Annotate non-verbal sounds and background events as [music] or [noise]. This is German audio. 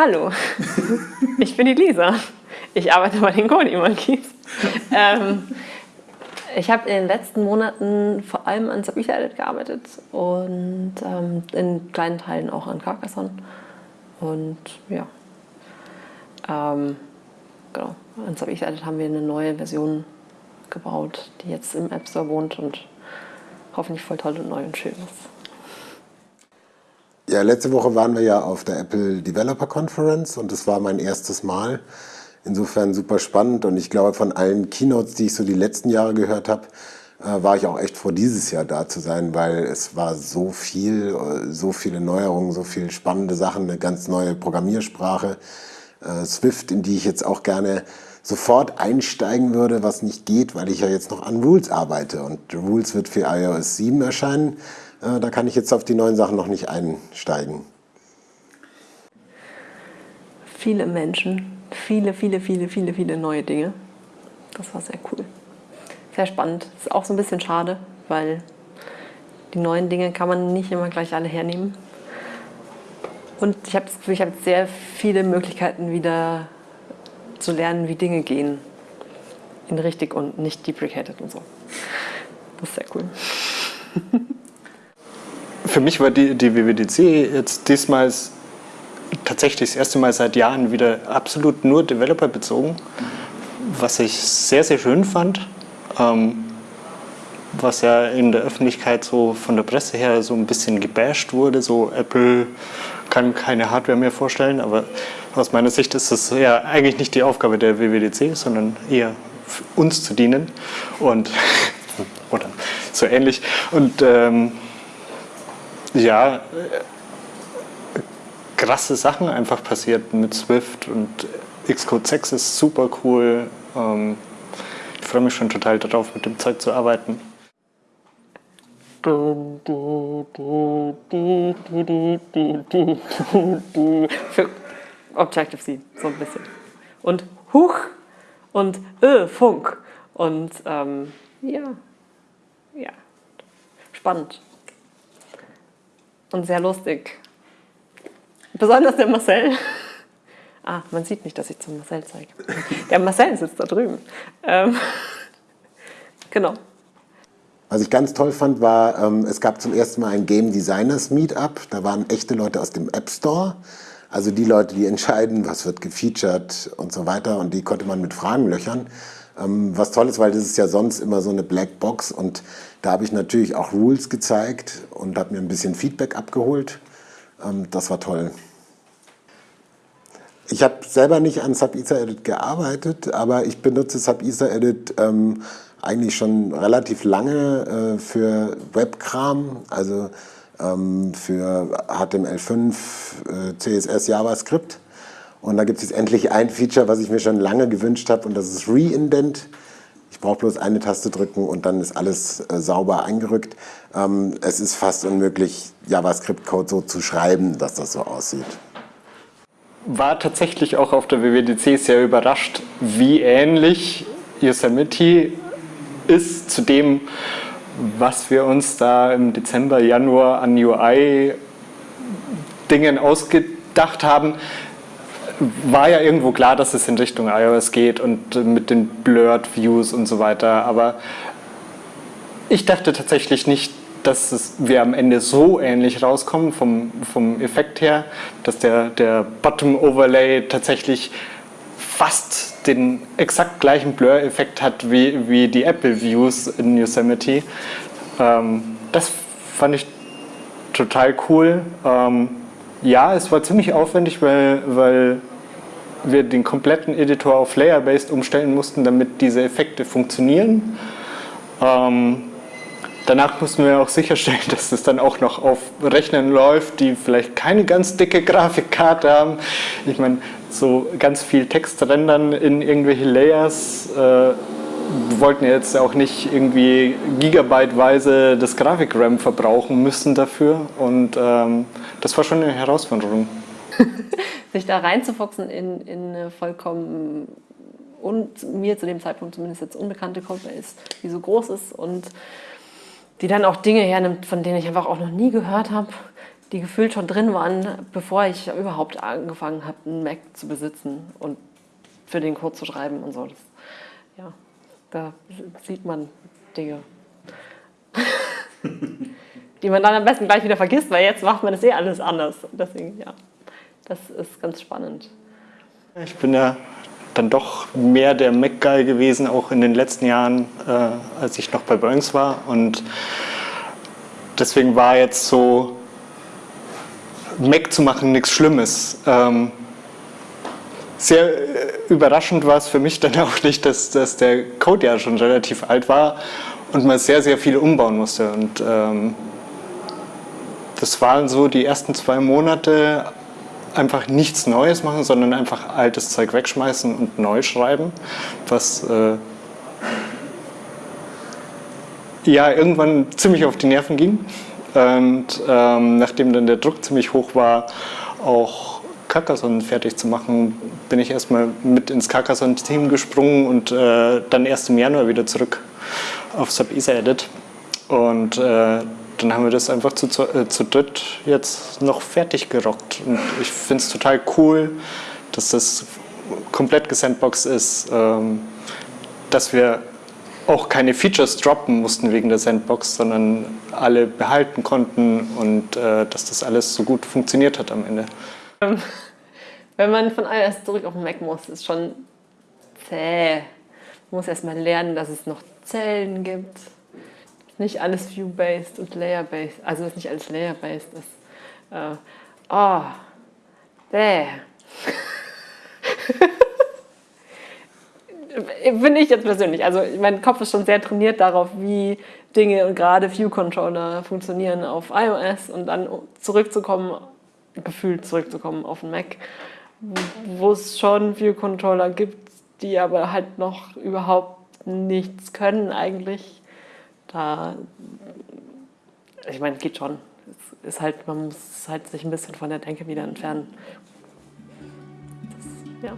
Hallo, ich bin die Lisa. Ich arbeite bei den Kony Monkeys. Ähm, ich habe in den letzten Monaten vor allem an Sabitha Edit gearbeitet und ähm, in kleinen Teilen auch an Carcassonne. Und ja, ähm, genau, an Sabitha Edit haben wir eine neue Version gebaut, die jetzt im App Store wohnt und hoffentlich voll toll und neu und schön ist. Ja, letzte Woche waren wir ja auf der Apple Developer Conference und das war mein erstes Mal. Insofern super spannend und ich glaube, von allen Keynotes, die ich so die letzten Jahre gehört habe, äh, war ich auch echt froh, dieses Jahr da zu sein, weil es war so viel, äh, so viele Neuerungen, so viele spannende Sachen, eine ganz neue Programmiersprache, äh, Swift, in die ich jetzt auch gerne sofort einsteigen würde, was nicht geht, weil ich ja jetzt noch an Rules arbeite und Rules wird für iOS 7 erscheinen. Äh, da kann ich jetzt auf die neuen Sachen noch nicht einsteigen. Viele Menschen, viele, viele, viele, viele, viele neue Dinge. Das war sehr cool. Sehr spannend. Ist auch so ein bisschen schade, weil die neuen Dinge kann man nicht immer gleich alle hernehmen. Und ich habe das Gefühl, ich habe sehr viele Möglichkeiten wieder zu lernen, wie Dinge gehen. In richtig und nicht deprecated und so. Das ist sehr cool. [laughs] für mich war die, die WWDC jetzt diesmal tatsächlich das erste Mal seit Jahren wieder absolut nur Developer bezogen, was ich sehr, sehr schön fand. Ähm, was ja in der Öffentlichkeit so von der Presse her so ein bisschen gebasht wurde, so Apple kann keine Hardware mehr vorstellen, aber aus meiner Sicht ist das ja eigentlich nicht die Aufgabe der WWDC, sondern eher uns zu dienen und [laughs] oder so ähnlich und ähm, ja, krasse Sachen einfach passiert mit Swift und Xcode 6 ist super cool. Ähm, ich freue mich schon total darauf, mit dem Zeug zu arbeiten. Für Objective-C, so ein bisschen. Und Huch und äh, Funk. Und ähm, ja, ja, spannend und sehr lustig. Besonders der Marcel. Ah, man sieht nicht, dass ich zum Marcel zeige. Der Marcel sitzt da drüben. Ähm, genau. Was ich ganz toll fand, war, ähm, es gab zum ersten Mal ein Game Designers Meetup. Da waren echte Leute aus dem App Store. Also die Leute, die entscheiden, was wird gefeatured und so weiter. Und die konnte man mit Fragen löchern. Ähm, was toll ist, weil das ist ja sonst immer so eine Blackbox und da habe ich natürlich auch Rules gezeigt und habe mir ein bisschen Feedback abgeholt. Ähm, das war toll. Ich habe selber nicht an SubEther-Edit gearbeitet, aber ich benutze SubEther-Edit ähm, eigentlich schon relativ lange äh, für Webkram, also ähm, für HTML5, äh, CSS, JavaScript. Und da gibt es jetzt endlich ein Feature, was ich mir schon lange gewünscht habe und das ist Reindent. Ich brauche bloß eine Taste drücken und dann ist alles äh, sauber eingerückt. Ähm, es ist fast unmöglich, JavaScript-Code so zu schreiben, dass das so aussieht. War tatsächlich auch auf der WWDC sehr überrascht, wie ähnlich Yosemite ist zu dem, was wir uns da im Dezember, Januar an UI-Dingen ausgedacht haben war ja irgendwo klar, dass es in Richtung iOS geht und mit den Blurred Views und so weiter, aber ich dachte tatsächlich nicht, dass es, wir am Ende so ähnlich rauskommen vom, vom Effekt her, dass der, der Bottom-Overlay tatsächlich fast den exakt gleichen Blur-Effekt hat wie, wie die Apple-Views in Yosemite. Ähm, das fand ich total cool. Ähm, ja, es war ziemlich aufwendig, weil, weil wir den kompletten Editor auf Layer-Based umstellen mussten, damit diese Effekte funktionieren. Ähm, danach mussten wir auch sicherstellen, [laughs] dass es dann auch noch auf Rechnern läuft, die vielleicht keine ganz dicke Grafikkarte haben. Ich meine, so ganz viel Text rendern in irgendwelche Layers. Äh, wollten jetzt auch nicht irgendwie gigabyteweise das Grafik-RAM verbrauchen müssen dafür und ähm, das war schon eine Herausforderung. [laughs] sich da reinzufuchsen in, in eine vollkommen und mir zu dem Zeitpunkt zumindest jetzt unbekannte Codebase, die so groß ist und die dann auch Dinge hernimmt, von denen ich einfach auch noch nie gehört habe, die gefühlt schon drin waren, bevor ich überhaupt angefangen habe, einen Mac zu besitzen und für den Code zu schreiben und so. Das, ja, da sieht man Dinge, [laughs] die man dann am besten gleich wieder vergisst, weil jetzt macht man das eh alles anders. Deswegen, ja, das ist ganz spannend. Ich bin ja dann doch mehr der Mac-Guy gewesen, auch in den letzten Jahren, äh, als ich noch bei Boeings war. Und deswegen war jetzt so Mac zu machen nichts Schlimmes. Ähm, sehr äh, überraschend war es für mich dann [laughs] auch nicht, dass, dass der Code ja schon relativ alt war und man sehr, sehr viel umbauen musste. Und ähm, das waren so die ersten zwei Monate einfach nichts Neues machen, sondern einfach altes Zeug wegschmeißen und neu schreiben, was äh, ja irgendwann ziemlich auf die Nerven ging. Und ähm, nachdem dann der Druck ziemlich hoch war, auch Carcassonne fertig zu machen, bin ich erstmal mit ins Carcassonne-Team gesprungen und äh, dann erst im Januar wieder zurück auf Sub-Isa Edit. Und äh, dann haben wir das einfach zu, zu, äh, zu dritt jetzt noch fertig gerockt. Und ich finde es total cool, dass das komplett gesandboxed ist, ähm, dass wir auch keine Features droppen mussten wegen der Sandbox, sondern alle behalten konnten und äh, dass das alles so gut funktioniert hat am Ende. Wenn man von iOS zurück auf den Mac muss, ist schon zäh. Man muss erstmal lernen, dass es noch Zellen gibt. Nicht alles View-based und Layer-based, also dass nicht alles Layer-based ist. Äh, oh, bäh. Finde [laughs] ich jetzt persönlich. Also mein Kopf ist schon sehr trainiert darauf, wie Dinge und gerade View-Controller funktionieren auf iOS und dann zurückzukommen, gefühlt zurückzukommen auf den Mac, wo es schon View-Controller gibt, die aber halt noch überhaupt nichts können eigentlich. Da, ich meine, es geht schon. Es ist halt, man muss halt sich ein bisschen von der Denke wieder entfernen. Das, ja.